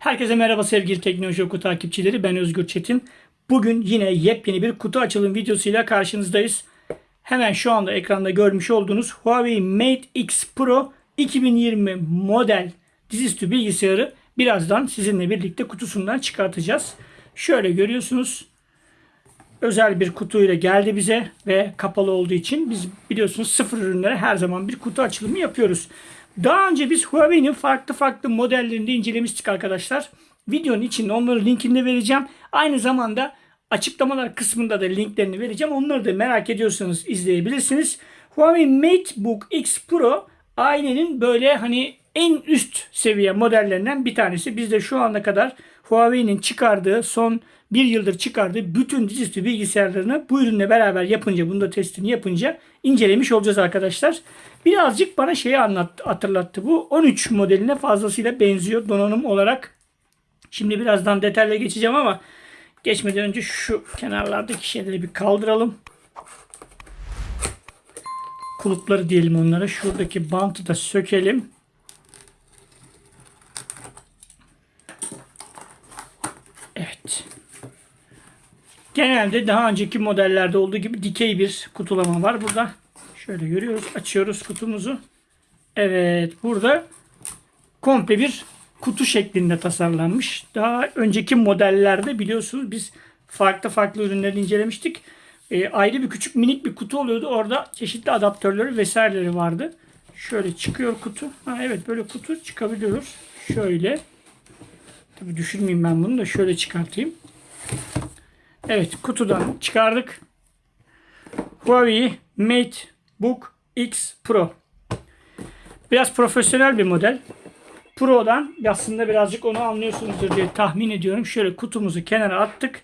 Herkese merhaba sevgili Teknoloji Oku takipçileri. Ben Özgür Çetin. Bugün yine yepyeni bir kutu açılım videosuyla karşınızdayız. Hemen şu anda ekranda görmüş olduğunuz Huawei Mate X Pro 2020 model dizüstü bilgisayarı birazdan sizinle birlikte kutusundan çıkartacağız. Şöyle görüyorsunuz. Özel bir kutuyla geldi bize ve kapalı olduğu için biz biliyorsunuz sıfır ürünlere her zaman bir kutu açılımı yapıyoruz. Daha önce biz Huawei'nin farklı farklı modellerini de incelemiştik arkadaşlar. Videonun içinde onların linkini de vereceğim. Aynı zamanda açıklamalar kısmında da linklerini vereceğim. Onları da merak ediyorsanız izleyebilirsiniz. Huawei MateBook X Pro ailenin böyle hani en üst seviye modellerinden bir tanesi. Biz de şu ana kadar Huawei'nin çıkardığı son bir yıldır çıkardığı bütün dizüstü bilgisayarlarını bu ürünle beraber yapınca, bunu da testini yapınca incelemiş olacağız arkadaşlar. Birazcık bana şeyi anlat, hatırlattı bu. 13 modeline fazlasıyla benziyor donanım olarak. Şimdi birazdan detayla geçeceğim ama geçmeden önce şu kenarlardaki şeyleri bir kaldıralım. Kulupları diyelim onlara. Şuradaki bantı da sökelim. Evet. Genelde daha önceki modellerde olduğu gibi dikey bir kutulama var. Burada şöyle görüyoruz. Açıyoruz kutumuzu. Evet. Burada komple bir kutu şeklinde tasarlanmış. Daha önceki modellerde biliyorsunuz biz farklı farklı ürünleri incelemiştik. E, ayrı bir küçük minik bir kutu oluyordu. Orada çeşitli adaptörleri vesaireleri vardı. Şöyle çıkıyor kutu. Ha, evet böyle kutu çıkabiliyor. Şöyle. Tabii düşürmeyeyim ben bunu da şöyle çıkartayım. Evet kutudan çıkardık. Huawei MateBook X Pro. Biraz profesyonel bir model. Pro'dan aslında birazcık onu anlıyorsunuzdur diye tahmin ediyorum. Şöyle kutumuzu kenara attık.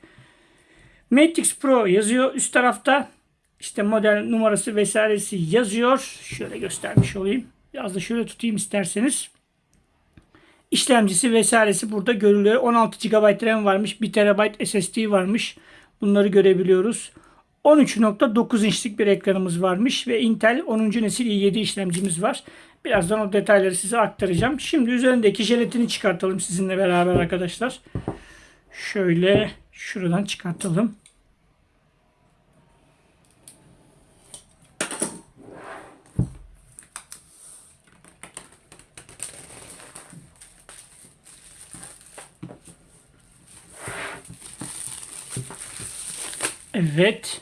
Mate X Pro yazıyor üst tarafta. İşte model numarası vesairesi yazıyor. Şöyle göstermiş olayım. Biraz da şöyle tutayım isterseniz. İşlemcisi vesairesi burada görülüyor. 16 GB RAM varmış. 1 TB SSD varmış. Bunları görebiliyoruz. 13.9 inçlik bir ekranımız varmış ve Intel 10. nesil i7 işlemcimiz var. Birazdan o detayları size aktaracağım. Şimdi üzerindeki jelatini çıkartalım sizinle beraber arkadaşlar. Şöyle şuradan çıkartalım. Evet.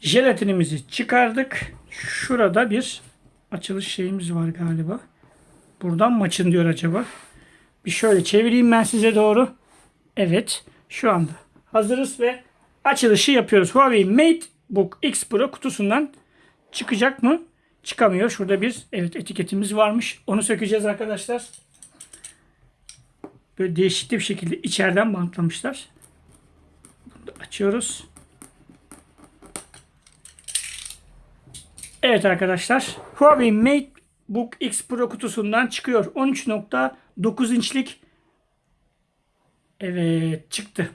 Jelatinimizi çıkardık. Şurada bir açılış şeyimiz var galiba. Buradan mı açın diyor acaba? Bir şöyle çevireyim ben size doğru. Evet. Şu anda hazırız ve açılışı yapıyoruz. Huawei MateBook X Pro kutusundan çıkacak mı? Çıkamıyor. Şurada bir evet etiketimiz varmış. Onu sökeceğiz arkadaşlar. Böyle değişik bir şekilde içeriden bantlamışlar. Bunu açıyoruz. Evet arkadaşlar. Huawei MateBook X Pro kutusundan çıkıyor. 13.9 inçlik Evet çıktı.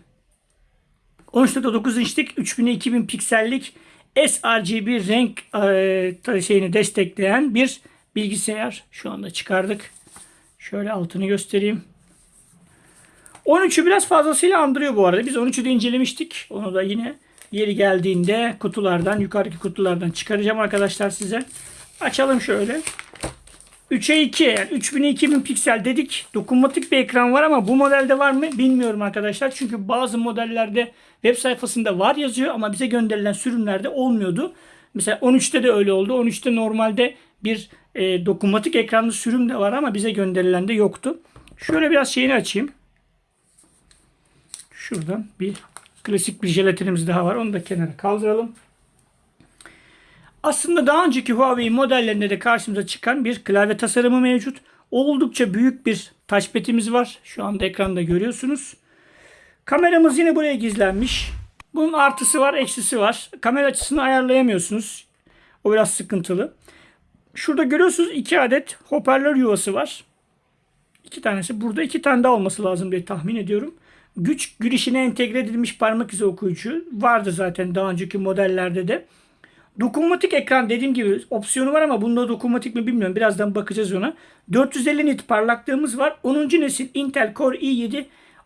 13.9 inçlik 3000'e 2000 piksellik sRGB renk e, şeyini destekleyen bir bilgisayar. Şu anda çıkardık. Şöyle altını göstereyim. 13'ü biraz fazlasıyla andırıyor bu arada. Biz 13'ü de incelemiştik. Onu da yine yeri geldiğinde kutulardan, yukarıdaki kutulardan çıkaracağım arkadaşlar size. Açalım şöyle. 3'e 2 yani 3000'e 2000 piksel dedik. Dokunmatik bir ekran var ama bu modelde var mı bilmiyorum arkadaşlar. Çünkü bazı modellerde web sayfasında var yazıyor ama bize gönderilen sürümlerde olmuyordu. Mesela 13'te de öyle oldu. 13'te normalde bir e, dokunmatik ekranlı sürüm de var ama bize gönderilen de yoktu. Şöyle biraz şeyini açayım. Şuradan bir klasik bir jelatinimiz daha var. Onu da kenara kaldıralım. Aslında daha önceki Huawei modellerinde de karşımıza çıkan bir klavye tasarımı mevcut. Oldukça büyük bir touchpad'imiz var. Şu anda ekranda görüyorsunuz. Kameramız yine buraya gizlenmiş. Bunun artısı var, eksisi var. Kamera açısını ayarlayamıyorsunuz. O biraz sıkıntılı. Şurada görüyorsunuz iki adet hoparlör yuvası var. İki tanesi burada, iki tane daha olması lazım diye tahmin ediyorum. Güç girişine entegre edilmiş parmak izi okuyucu vardı zaten daha önceki modellerde de. Dokunmatik ekran dediğim gibi opsiyonu var ama bunda dokunmatik mi bilmiyorum. Birazdan bakacağız ona. 450 nit parlaklığımız var. 10. nesil Intel Core i7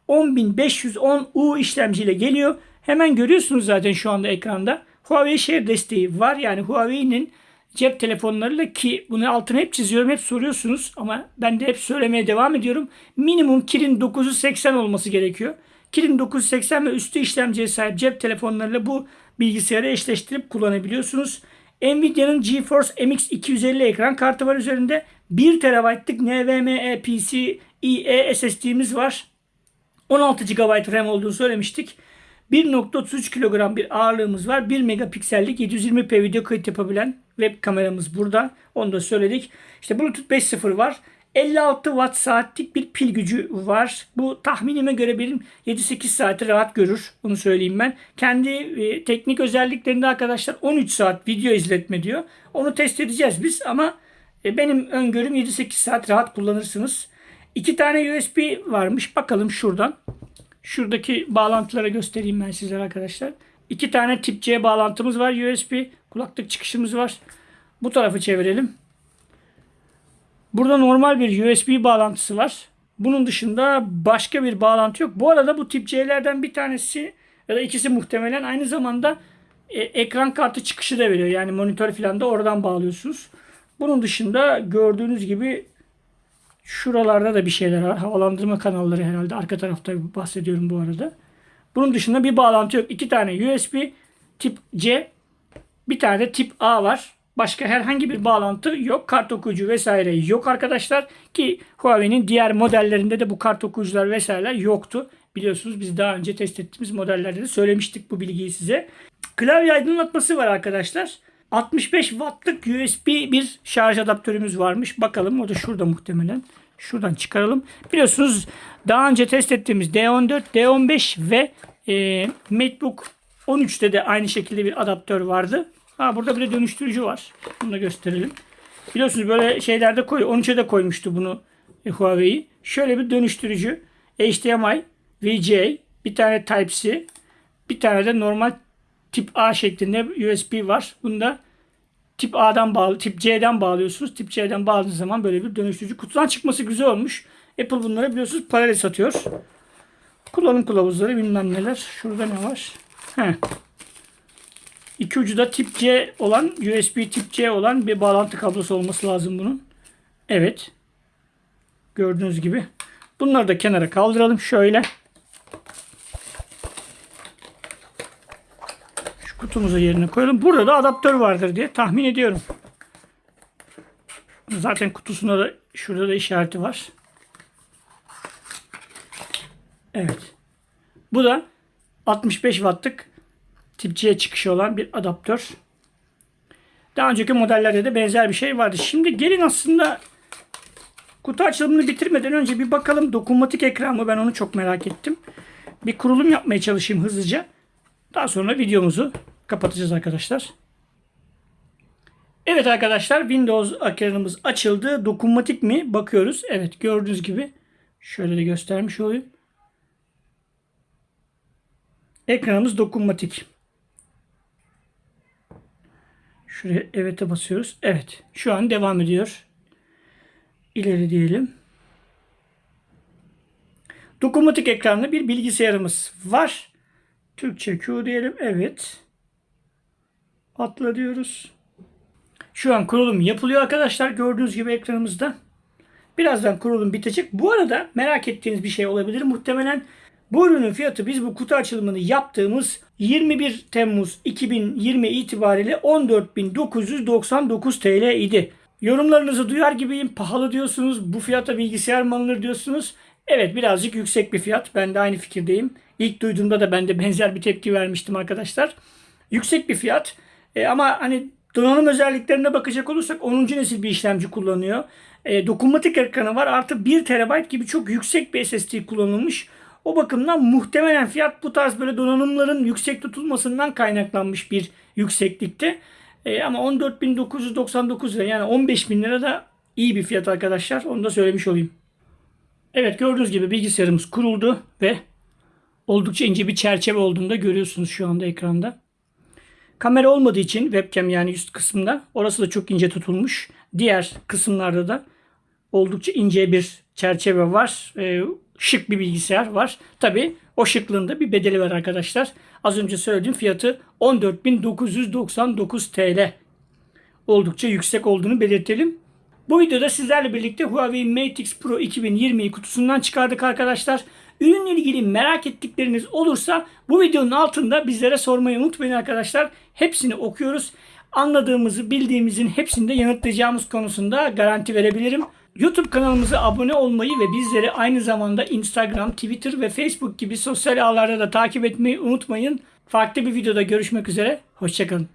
10510U işlemciyle geliyor. Hemen görüyorsunuz zaten şu anda ekranda. Huawei Share desteği var. Yani Huawei'nin cep telefonlarıyla ki bunu altına hep çiziyorum. Hep soruyorsunuz ama ben de hep söylemeye devam ediyorum. Minimum Kirin 980 olması gerekiyor. Kirin 980 ve üstü işlemciye sahip cep telefonlarıyla bu bilgisayarı eşleştirip kullanabiliyorsunuz. Nvidia'nın GeForce MX 250 ekran kartı var üzerinde. 1 TB'lık NVMe PCIe SSD'miz var. 16 GB RAM olduğunu söylemiştik. 1.33 kilogram bir ağırlığımız var. 1 megapiksellik 720p video kayıt yapabilen web kameramız burada. Onu da söyledik. İşte Bluetooth 5.0 var. 56 watt saatlik bir pil gücü var. Bu tahminime göre benim 7-8 saati rahat görür. Bunu söyleyeyim ben. Kendi e, teknik özelliklerinde arkadaşlar 13 saat video izletme diyor. Onu test edeceğiz biz ama e, benim öngörüm 7-8 saat rahat kullanırsınız. İki tane USB varmış. Bakalım şuradan. Şuradaki bağlantılara göstereyim ben sizlere arkadaşlar. İki tane tip C bağlantımız var. USB kulaklık çıkışımız var. Bu tarafı çevirelim. Burada normal bir USB bağlantısı var. Bunun dışında başka bir bağlantı yok. Bu arada bu tip C'lerden bir tanesi ya da ikisi muhtemelen aynı zamanda e, ekran kartı çıkışı da veriyor. Yani monitör falan da oradan bağlıyorsunuz. Bunun dışında gördüğünüz gibi şuralarda da bir şeyler var. Havalandırma kanalları herhalde. Arka tarafta bahsediyorum bu arada. Bunun dışında bir bağlantı yok. İki tane USB tip C bir tane de tip A var. Başka herhangi bir bağlantı yok. Kart okuyucu vesaire yok arkadaşlar. Ki Huawei'nin diğer modellerinde de bu kart okuyucular vesaireler yoktu. Biliyorsunuz biz daha önce test ettiğimiz modellerde de söylemiştik bu bilgiyi size. Klavye aydınlatması var arkadaşlar. 65 wattlık USB bir şarj adaptörümüz varmış. Bakalım o da şurada muhtemelen. Şuradan çıkaralım. Biliyorsunuz daha önce test ettiğimiz D14, D15 ve e, MacBook 13'te de aynı şekilde bir adaptör vardı. Ha burada bir de dönüştürücü var. Bunu da gösterelim. Biliyorsunuz böyle şeylerde koy 13'e de koymuştu bunu e, Huawei. Şöyle bir dönüştürücü. HDMI, VGA, bir tane Type-C, bir tane de normal tip A şeklinde USB var. Bunda tip A'dan bağlı, tip C'den bağlıyorsunuz. Tip C'den bağladığınız zaman böyle bir dönüştürücü. Kutudan çıkması güzel olmuş. Apple bunları biliyorsunuz paralel satıyor. Kullanım kılavuzları bilmem neler. Şurada ne var? Heh. İki ucu da tip C olan, USB tip C olan bir bağlantı kablosu olması lazım bunun. Evet. Gördüğünüz gibi. Bunları da kenara kaldıralım. Şöyle. Şu kutumuzu yerine koyalım. Burada da adaptör vardır diye tahmin ediyorum. Zaten kutusunda da şurada da işareti var. Evet. Bu da 65 wattlık tip C çıkışı olan bir adaptör. Daha önceki modellerde de benzer bir şey vardı. Şimdi gelin aslında kutu açılımını bitirmeden önce bir bakalım dokunmatik ekran mı? Ben onu çok merak ettim. Bir kurulum yapmaya çalışayım hızlıca. Daha sonra videomuzu kapatacağız arkadaşlar. Evet arkadaşlar Windows ekranımız açıldı. Dokunmatik mi? Bakıyoruz. Evet gördüğünüz gibi. Şöyle de göstermiş olayım. Ekranımız dokunmatik. Şuraya evet'e basıyoruz. Evet. Şu an devam ediyor. İleri diyelim. Dokunmatik ekranlı bir bilgisayarımız var. Türkçe Q diyelim. Evet. Atla diyoruz. Şu an kurulum yapılıyor arkadaşlar. Gördüğünüz gibi ekranımızda. Birazdan kurulum bitecek. Bu arada merak ettiğiniz bir şey olabilir. Muhtemelen bu ürünün fiyatı biz bu kutu açılımını yaptığımız 21 Temmuz 2020 itibariyle 14.999 TL idi. Yorumlarınızı duyar gibiyim. Pahalı diyorsunuz. Bu fiyata bilgisayar mı alınır diyorsunuz. Evet birazcık yüksek bir fiyat. Ben de aynı fikirdeyim. İlk duyduğumda da ben de benzer bir tepki vermiştim arkadaşlar. Yüksek bir fiyat. E, ama hani donanım özelliklerine bakacak olursak 10. nesil bir işlemci kullanıyor. E, dokunmatik ekranı var. Artı 1 TB gibi çok yüksek bir SSD kullanılmış. O bakımdan muhtemelen fiyat bu tarz böyle donanımların yüksek tutulmasından kaynaklanmış bir yükseklikte. E, ama 14.999 lira yani 15.000 lira da iyi bir fiyat arkadaşlar. Onu da söylemiş olayım. Evet gördüğünüz gibi bilgisayarımız kuruldu ve oldukça ince bir çerçeve olduğunu da görüyorsunuz şu anda ekranda. Kamera olmadığı için webcam yani üst kısımda orası da çok ince tutulmuş. Diğer kısımlarda da oldukça ince bir çerçeve var. Ee, şık bir bilgisayar var. Tabi o şıklığında bir bedeli var arkadaşlar. Az önce söylediğim fiyatı 14.999 TL. Oldukça yüksek olduğunu belirtelim. Bu videoda sizlerle birlikte Huawei Mate X Pro 2020'yi kutusundan çıkardık arkadaşlar. Ürünle ilgili merak ettikleriniz olursa bu videonun altında bizlere sormayı unutmayın arkadaşlar. Hepsini okuyoruz. Anladığımızı, bildiğimizin hepsini de yanıtlayacağımız konusunda garanti verebilirim. YouTube kanalımıza abone olmayı ve bizleri aynı zamanda Instagram, Twitter ve Facebook gibi sosyal ağlarda da takip etmeyi unutmayın. Farklı bir videoda görüşmek üzere. Hoşçakalın.